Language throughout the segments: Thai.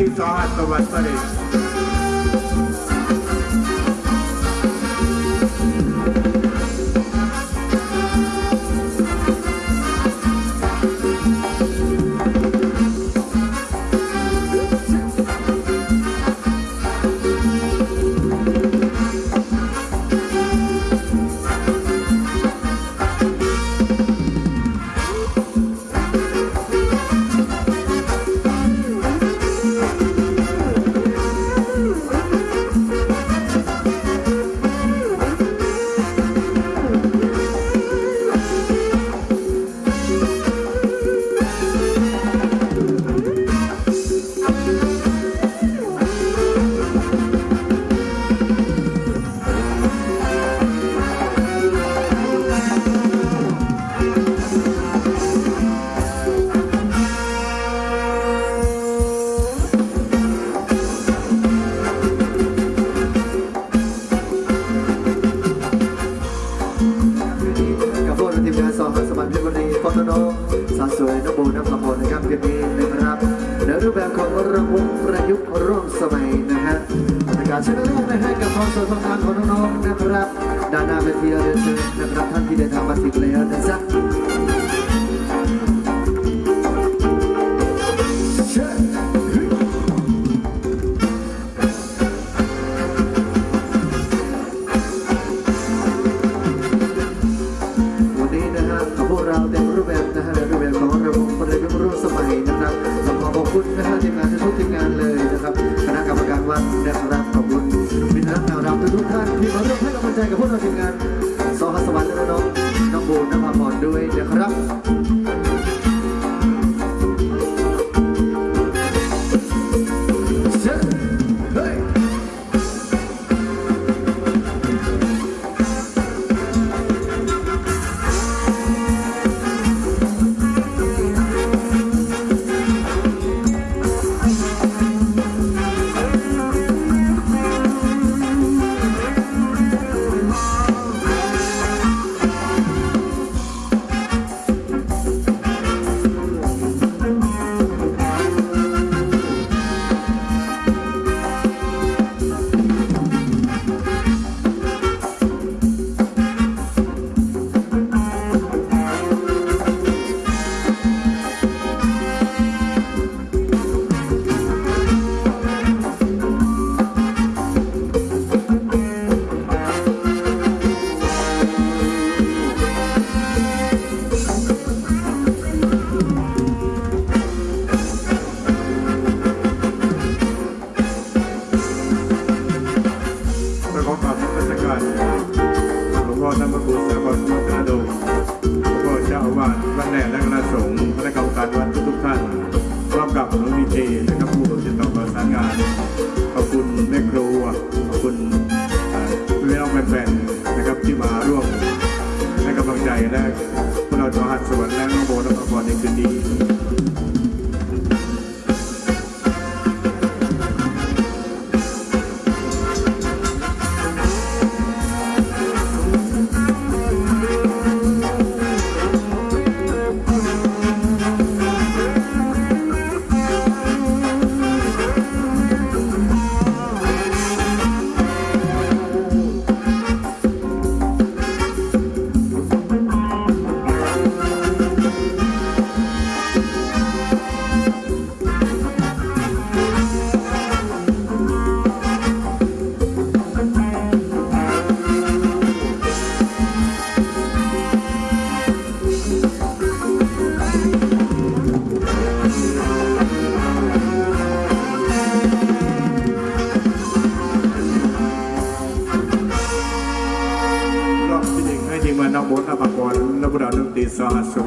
hindi sahat sa website. แชมเปี้ยงนะครับในรูปแบบของรำวงประยุกต์ร่วมสมัยนะฮะบรรยากาศเชิญร่วมนะฮะกับความสวงคางของน้องๆนะครับ ด้านหน้าเวทีเรียนเชิญนะครับท่านที่ได้ทำมาถึงแล้วนะจ๊ะ lion act. When I don't have to I'm going.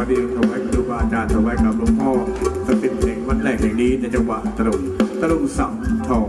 ว้ดีถวายครูบาอาจารย์ถวายกับหลวงพ่อสติเพลงวัดแรกแห่งนี้ในจังหวัดตรุงตรุงสัมทอง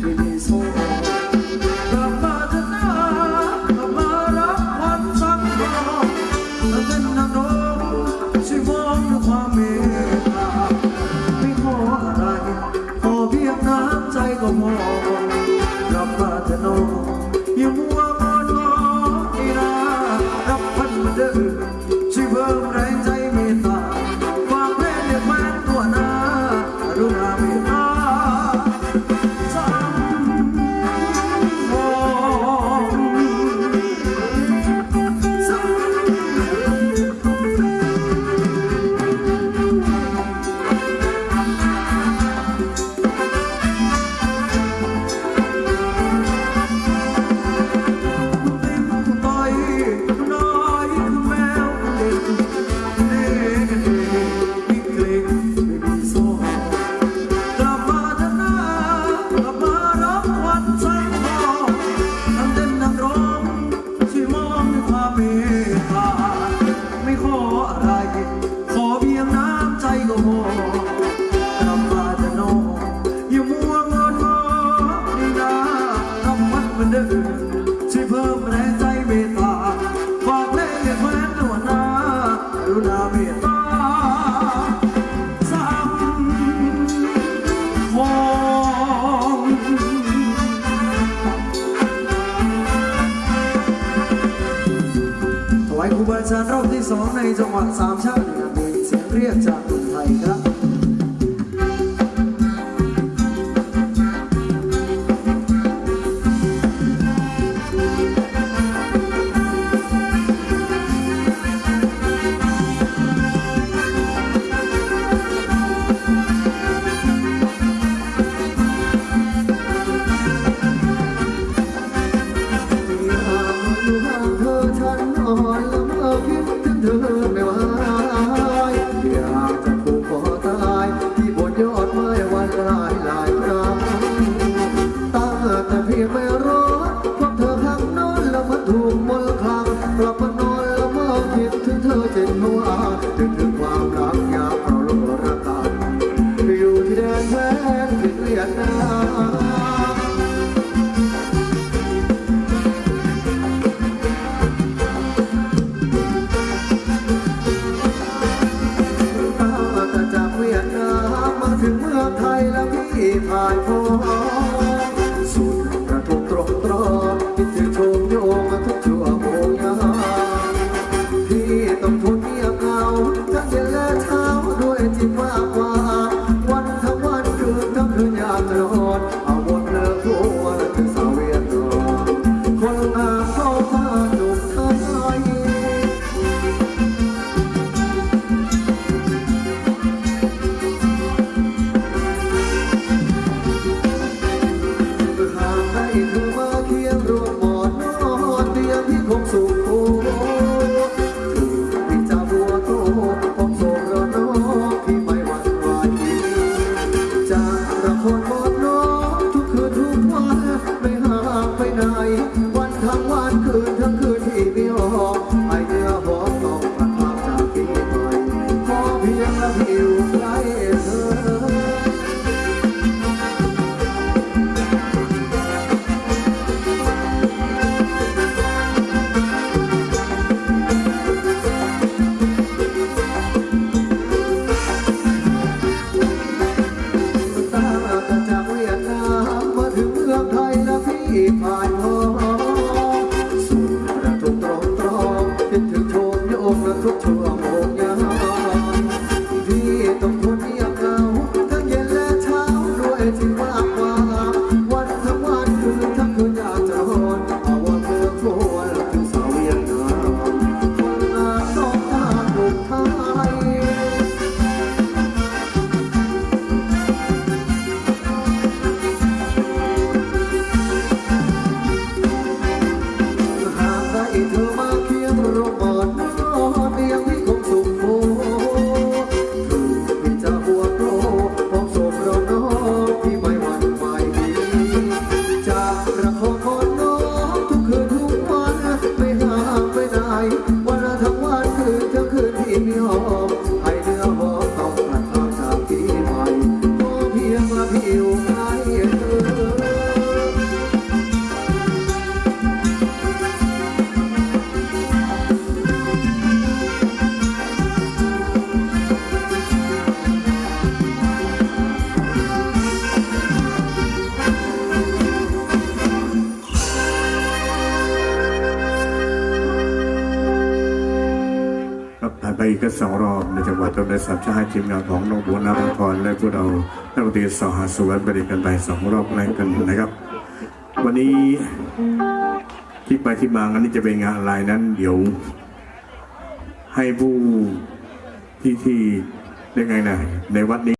ถวายครูบาอาจารย์รอบที่สองในจังหวัดสามชาติเหนือมีเสียงเรียกจากคนไทยครับ ไหน วันทั้งวันคืนทั้ง ผิวให้เธอ ไปอีกสองรอบในจังหวัดต้นไม้สับชาติทีมงานของน้องบัวนาภพรและพวกเรานักดนตรีสหสวนปริกันไปสองรอบแรกกันนะครับ วันนี้ที่ไปที่มางันนี้จะเป็นงานอะไรนั้น เดี๋ยว ให้ผู้ที่ที่ได้ไงนะในวัดนี้